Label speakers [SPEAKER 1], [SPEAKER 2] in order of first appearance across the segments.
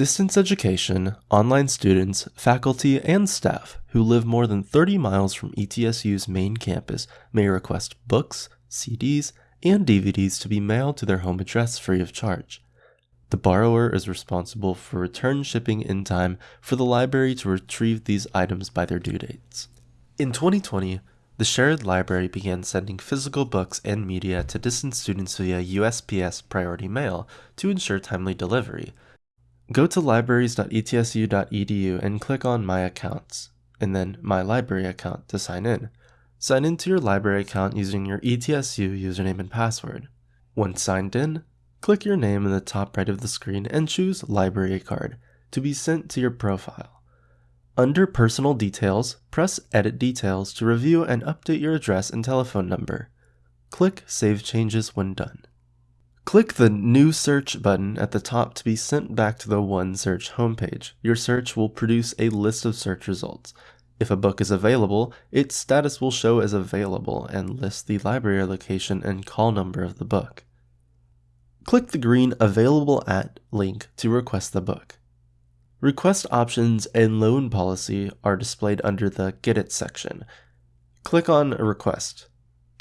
[SPEAKER 1] Distance education, online students, faculty, and staff who live more than 30 miles from ETSU's main campus may request books, CDs, and DVDs to be mailed to their home address free of charge. The borrower is responsible for return shipping in time for the library to retrieve these items by their due dates. In 2020, the Sherrod Library began sending physical books and media to distance students via USPS Priority Mail to ensure timely delivery. Go to libraries.etsu.edu and click on My Accounts, and then My Library Account to sign in. Sign into your library account using your ETSU username and password. Once signed in, click your name in the top right of the screen and choose Library Card to be sent to your profile. Under Personal Details, press Edit Details to review and update your address and telephone number. Click Save Changes when done. Click the New Search button at the top to be sent back to the OneSearch homepage. Your search will produce a list of search results. If a book is available, its status will show as available and list the library location and call number of the book. Click the green Available At link to request the book. Request options and loan policy are displayed under the Get It section. Click on Request.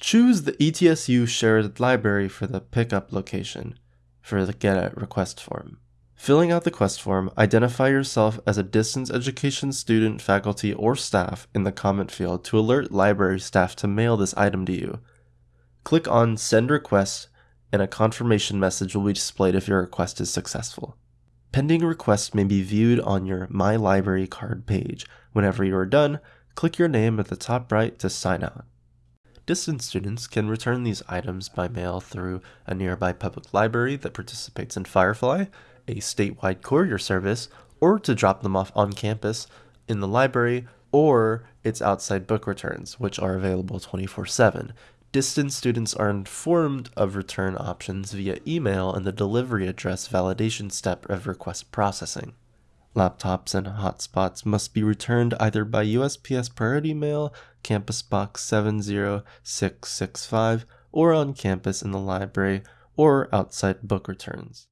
[SPEAKER 1] Choose the ETSU Sherrod Library for the pickup location for the Get It request form. Filling out the quest form, identify yourself as a distance education student, faculty, or staff in the comment field to alert library staff to mail this item to you. Click on Send Request and a confirmation message will be displayed if your request is successful. Pending requests may be viewed on your My Library card page. Whenever you are done, click your name at the top right to sign out. Distance students can return these items by mail through a nearby public library that participates in Firefly, a statewide courier service, or to drop them off on campus in the library or its outside book returns, which are available 24 7. Distance students are informed of return options via email and the delivery address validation step of request processing. Laptops and hotspots must be returned either by USPS Priority Mail, Campus Box 70665, or on campus in the library or outside book returns.